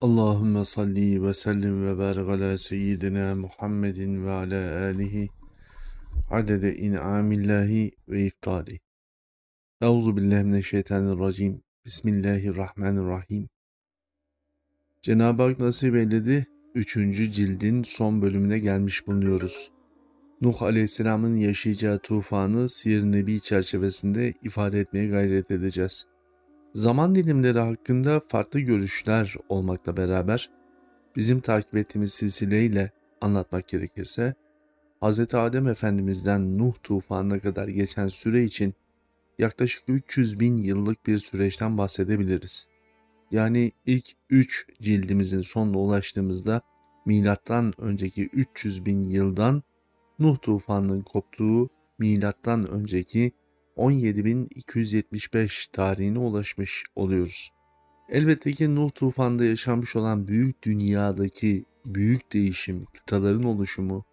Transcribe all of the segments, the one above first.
Allahümme salli ve sellim ve barik ala seyyidina Muhammedin ve ala alihi adede in'amillahi ve iftali. Euzu billahi mineşşeytanirracim. Bismillahirrahmanirrahim. Cenab-ı Hak nasip eyledi. Üçüncü cildin son bölümüne gelmiş bulunuyoruz. Nuh Aleyhisselam'ın yaşayacağı tufanı Siyer Nebi çerçevesinde ifade etmeye gayret edeceğiz. Zaman dilimleri hakkında farklı görüşler olmakla beraber bizim takip ettiğimiz silsileyle anlatmak gerekirse Hz. Adem Efendimiz'den Nuh tufanına kadar geçen süre için yaklaşık 300 bin yıllık bir süreçten bahsedebiliriz. Yani ilk 3 cildimizin sonuna ulaştığımızda milattan önceki 300 bin yıldan Nuh tufanının koptuğu milattan önceki 17.275 tarihine ulaşmış oluyoruz. Elbette ki Nuh tufanında yaşanmış olan büyük dünyadaki büyük değişim, kıtaların oluşumu,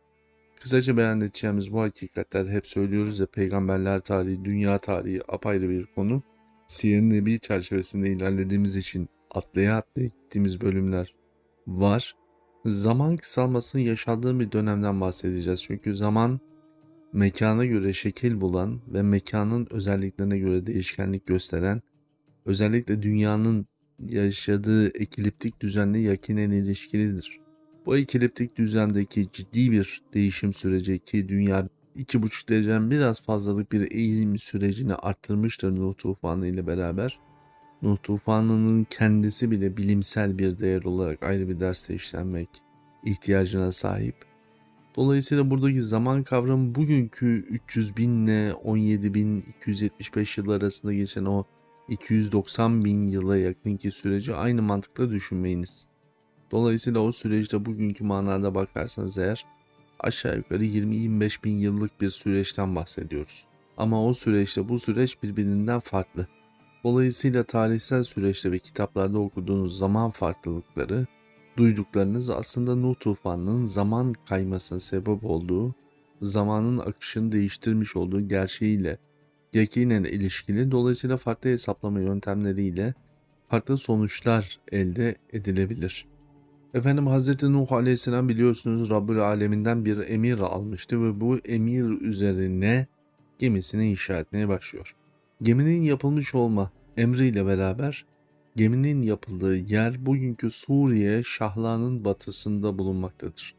kısaca beyan edeceğimiz bu hakikatler hep söylüyoruz ya peygamberler tarihi, dünya tarihi apayrı bir konu. Siyer-i Nebi çerçevesinde ilerlediğimiz için atlaya atlaya gittiğimiz bölümler var. Zaman kısalmasının yaşandığı bir dönemden bahsedeceğiz. Çünkü zaman mekana göre şekil bulan ve mekanın özelliklerine göre değişkenlik gösteren, özellikle dünyanın yaşadığı ekliptik düzenle yakinen ilişkilidir. Bu ekliptik düzendeki ciddi bir değişim süreci ki dünya 2,5 dereceden biraz fazlalık bir eğilim sürecini arttırmıştır Nuh tufanı ile beraber. Nuh tufanının kendisi bile bilimsel bir değer olarak ayrı bir derste işlenmek ihtiyacına sahip. Dolayısıyla buradaki zaman kavramı bugünkü 300 bin ile 17 bin 275 yıl arasında geçen o 290 bin yıla yakınki süreci aynı mantıkla düşünmeyiniz. Dolayısıyla o süreçte bugünkü manada bakarsanız eğer aşağı yukarı 20-25 bin yıllık bir süreçten bahsediyoruz. Ama o süreçte bu süreç birbirinden farklı. Dolayısıyla tarihsel süreçte ve kitaplarda okuduğunuz zaman farklılıkları Duyduklarınız aslında Nuh tufanının zaman kaymasına sebep olduğu, zamanın akışını değiştirmiş olduğu gerçeğiyle yakinen ilişkili dolayısıyla farklı hesaplama yöntemleriyle farklı sonuçlar elde edilebilir. Efendim Hz. Nuh Aleyhisselam biliyorsunuz Rabbül Aleminden bir emir almıştı ve bu emir üzerine gemisini inşa etmeye başlıyor. Geminin yapılmış olma emriyle beraber Geminin yapıldığı yer bugünkü Suriye Şahla'nın batısında bulunmaktadır.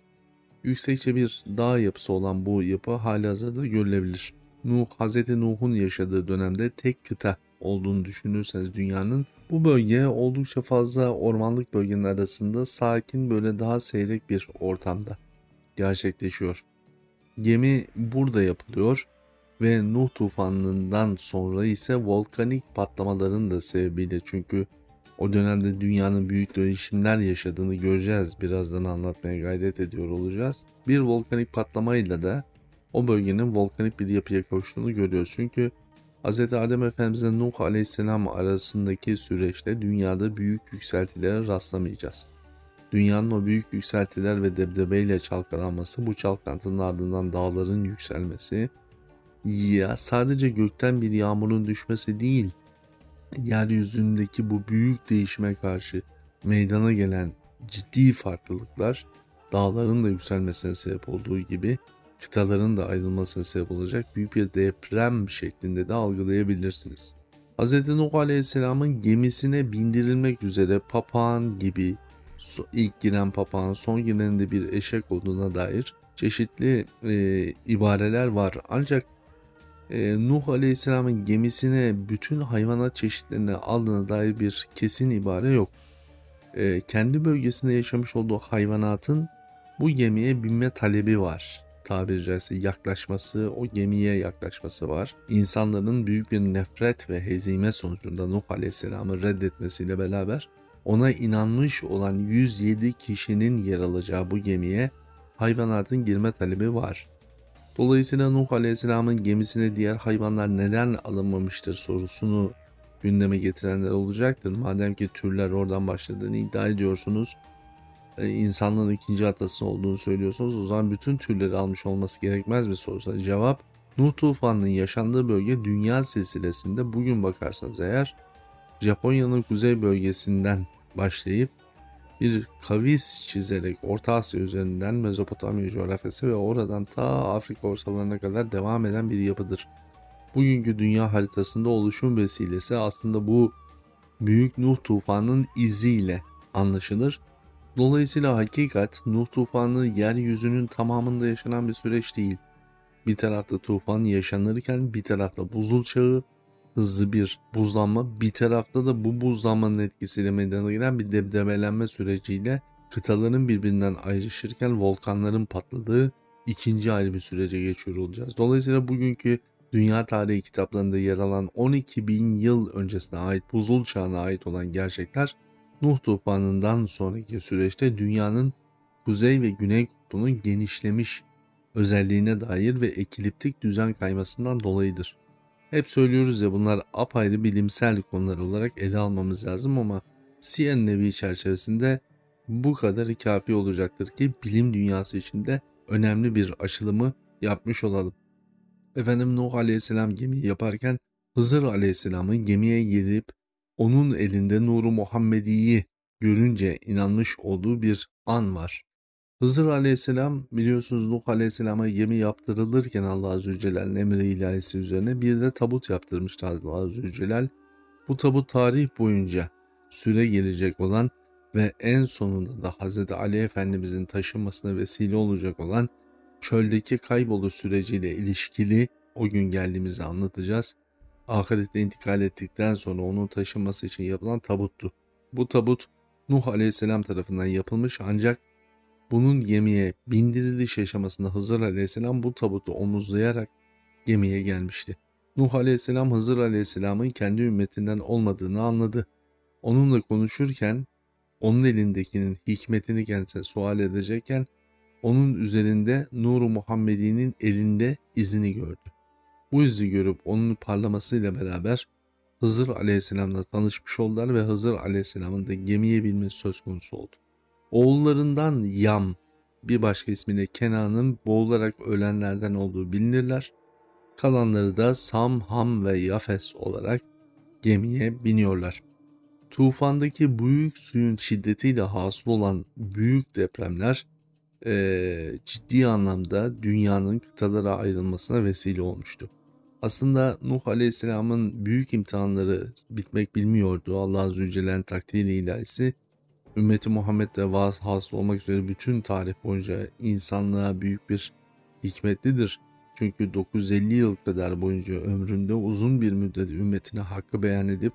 Yüksekçe bir dağ yapısı olan bu yapı halihazırda görülebilir. Nuh, Hz. Nuh'un yaşadığı dönemde tek kıta olduğunu düşünürseniz dünyanın bu bölge oldukça fazla ormanlık bölgenin arasında sakin böyle daha seyrek bir ortamda gerçekleşiyor. Gemi burada yapılıyor ve Nuh tufanından sonra ise volkanik patlamaların da sebebiyle çünkü o dönemde dünyanın büyük değişimler yaşadığını göreceğiz. Birazdan anlatmaya gayret ediyor olacağız. Bir volkanik patlamayla da o bölgenin volkanik bir yapıya kavuştuğunu görüyoruz. Çünkü Hz. Adem Efendimiz'le Nuh Aleyhisselam arasındaki süreçte dünyada büyük yükseltilere rastlamayacağız. Dünyanın o büyük yükseltiler ve debdebeyle çalkalanması, bu çalkantının ardından dağların yükselmesi, ya sadece gökten bir yağmurun düşmesi değil, yeryüzündeki bu büyük değişime karşı meydana gelen ciddi farklılıklar dağların da yükselmesine sebep olduğu gibi kıtaların da ayrılmasına sebep olacak büyük bir deprem şeklinde de algılayabilirsiniz. Hz. Nuh Aleyhisselam'ın gemisine bindirilmek üzere papağan gibi ilk giren papağan son giren de bir eşek olduğuna dair çeşitli e, ibareler var. Ancak e, Nuh Aleyhisselam'ın gemisine bütün hayvanat çeşitlerini aldığına dair bir kesin ibare yok. E, kendi bölgesinde yaşamış olduğu hayvanatın bu gemiye binme talebi var. Tabiri caizse yaklaşması, o gemiye yaklaşması var. İnsanların büyük bir nefret ve hezime sonucunda Nuh Aleyhisselam'ı reddetmesiyle beraber ona inanmış olan 107 kişinin yer alacağı bu gemiye hayvanatın girme talebi var. Dolayısıyla Nuh Aleyhisselam'ın gemisine diğer hayvanlar neden alınmamıştır sorusunu gündeme getirenler olacaktır. Madem ki türler oradan başladığını iddia ediyorsunuz, e, insanlığın ikinci atası olduğunu söylüyorsunuz, o zaman bütün türleri almış olması gerekmez mi sorusuna cevap, Nuh tufanının yaşandığı bölge dünya silsilesinde bugün bakarsanız eğer Japonya'nın kuzey bölgesinden başlayıp bir kavis çizerek Orta Asya üzerinden Mezopotamya coğrafyası ve oradan ta Afrika ortalarına kadar devam eden bir yapıdır. Bugünkü dünya haritasında oluşum vesilesi aslında bu Büyük Nuh tufanının iziyle anlaşılır. Dolayısıyla hakikat Nuh tufanı yeryüzünün tamamında yaşanan bir süreç değil. Bir tarafta tufan yaşanırken bir tarafta buzul çağı, hızlı bir buzlanma, bir tarafta da bu buzlanmanın etkisiyle meydana gelen bir depremelenme süreciyle kıtaların birbirinden ayrışırken volkanların patladığı ikinci ayrı bir sürece geçiyor olacağız. Dolayısıyla bugünkü dünya tarihi kitaplarında yer alan 12 bin yıl öncesine ait buzul çağına ait olan gerçekler Nuh tufanından sonraki süreçte dünyanın kuzey ve güney kutbunun genişlemiş özelliğine dair ve ekliptik düzen kaymasından dolayıdır. Hep söylüyoruz ya bunlar apayrı bilimsel konular olarak ele almamız lazım ama CN Nevi çerçevesinde bu kadar kafi olacaktır ki bilim dünyası içinde önemli bir aşılımı yapmış olalım. Efendim Nuh Aleyhisselam gemiyi yaparken Hızır Aleyhisselam'ın gemiye girip onun elinde Nuru Muhammedi'yi görünce inanmış olduğu bir an var. Hızır Aleyhisselam biliyorsunuz Nuh Aleyhisselam'a gemi yaptırılırken Allah Azze Celle'nin emri ilahisi üzerine bir de tabut yaptırmıştı Allah Azze Celle. Bu tabut tarih boyunca süre gelecek olan ve en sonunda da Hz. Ali Efendimizin taşınmasına vesile olacak olan çöldeki kaybolu süreciyle ilişkili o gün geldiğimizde anlatacağız. Ahirette intikal ettikten sonra onun taşınması için yapılan tabuttu. Bu tabut Nuh Aleyhisselam tarafından yapılmış ancak bunun gemiye bindiriliş aşamasında Hızır Aleyhisselam bu tabutu omuzlayarak gemiye gelmişti. Nuh Aleyhisselam Hızır Aleyhisselam'ın kendi ümmetinden olmadığını anladı. Onunla konuşurken onun elindekinin hikmetini kendisine sual edecekken onun üzerinde Nuru Muhammedi'nin elinde izini gördü. Bu izi görüp onun parlamasıyla beraber Hızır Aleyhisselam'la tanışmış oldular ve Hızır Aleyhisselam'ın da gemiye binmesi söz konusu oldu. Oğullarından Yam, bir başka ismiyle Kenan'ın boğularak ölenlerden olduğu bilinirler. Kalanları da Sam, Ham ve Yafes olarak gemiye biniyorlar. Tufandaki büyük suyun şiddetiyle hasıl olan büyük depremler e, ciddi anlamda dünyanın kıtalara ayrılmasına vesile olmuştu. Aslında Nuh Aleyhisselam'ın büyük imtihanları bitmek bilmiyordu. Allah Celle'nin takdiri ilahisi ümmeti Muhammed'de vaz hasıl olmak üzere bütün tarih boyunca insanlığa büyük bir hikmetlidir. Çünkü 950 yıl kadar boyunca ömründe uzun bir müddet ümmetine hakkı beyan edip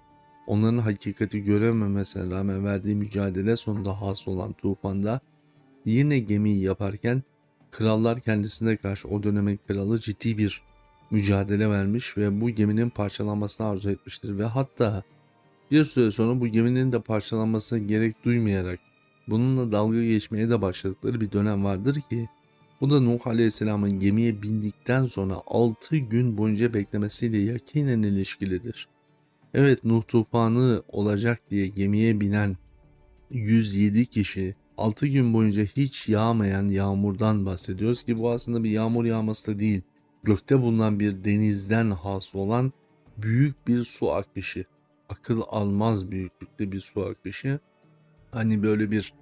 onların hakikati görememesine rağmen verdiği mücadele sonunda hasıl olan tufanda yine gemiyi yaparken krallar kendisine karşı o dönemin kralı ciddi bir mücadele vermiş ve bu geminin parçalanmasını arzu etmiştir ve hatta bir süre sonra bu geminin de parçalanmasına gerek duymayarak bununla dalga geçmeye de başladıkları bir dönem vardır ki bu da Nuh Aleyhisselam'ın gemiye bindikten sonra 6 gün boyunca beklemesiyle yakinen ilişkilidir. Evet Nuh tufanı olacak diye gemiye binen 107 kişi 6 gün boyunca hiç yağmayan yağmurdan bahsediyoruz ki bu aslında bir yağmur yağması da değil. Gökte bulunan bir denizden hasıl olan büyük bir su akışı. Akıl almaz büyüklükte bir su akışı. Hani böyle bir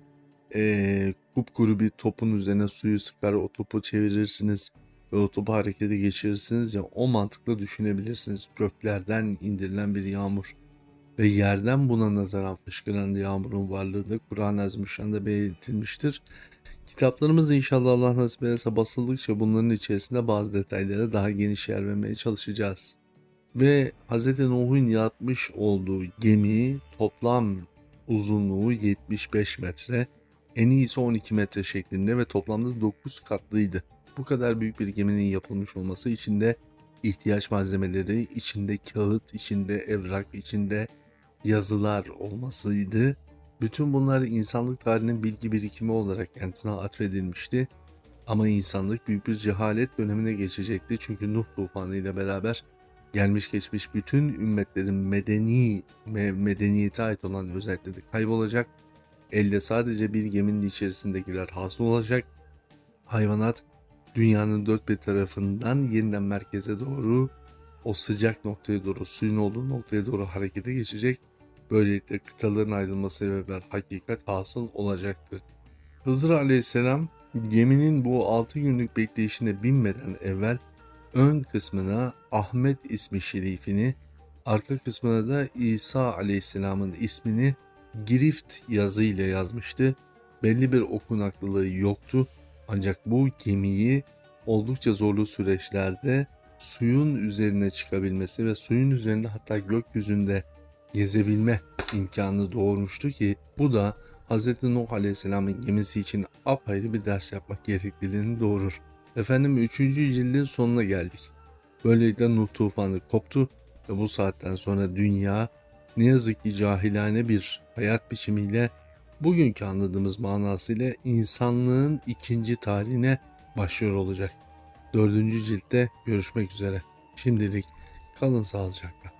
e, kupkuru bir topun üzerine suyu sıkar o topu çevirirsiniz ve o topu harekete geçirirsiniz ya o mantıkla düşünebilirsiniz. Göklerden indirilen bir yağmur ve yerden buna nazaran fışkıran yağmurun varlığı da Kur'an-ı Azimüşşan'da belirtilmiştir. Kitaplarımız inşallah Allah nasip ederse basıldıkça bunların içerisinde bazı detaylara daha geniş yer vermeye çalışacağız. Ve Hz. Nuh'un yapmış olduğu gemi toplam uzunluğu 75 metre, en iyisi 12 metre şeklinde ve toplamda 9 katlıydı. Bu kadar büyük bir geminin yapılmış olması içinde ihtiyaç malzemeleri, içinde kağıt, içinde evrak, içinde yazılar olmasıydı. Bütün bunlar insanlık tarihinin bilgi birikimi olarak kendisine atfedilmişti. Ama insanlık büyük bir cehalet dönemine geçecekti. Çünkü Nuh tufanı ile beraber gelmiş geçmiş bütün ümmetlerin medeni ve medeniyete ait olan özellikleri kaybolacak. Elde sadece bir geminin içerisindekiler hasıl olacak. Hayvanat dünyanın dört bir tarafından yeniden merkeze doğru o sıcak noktaya doğru suyun olduğu noktaya doğru harekete geçecek Böylelikle kıtaların ayrılması ve bir hakikat hasıl olacaktı. Hızır aleyhisselam geminin bu 6 günlük bekleyişine binmeden evvel ön kısmına Ahmet ismi şerifini, arka kısmına da İsa aleyhisselamın ismini girift yazıyla yazmıştı. Belli bir okunaklılığı yoktu ancak bu gemiyi oldukça zorlu süreçlerde suyun üzerine çıkabilmesi ve suyun üzerinde hatta gökyüzünde gezebilme imkanı doğurmuştu ki bu da Hz. Nuh Aleyhisselam'ın gemisi için apayrı bir ders yapmak gerekliliğini doğurur. Efendim 3. cildin sonuna geldik. Böylelikle Nuh tufanı koptu ve bu saatten sonra dünya ne yazık ki cahilane bir hayat biçimiyle bugünkü anladığımız manasıyla insanlığın ikinci tarihine başlıyor olacak. Dördüncü ciltte görüşmek üzere. Şimdilik kalın sağlıcakla.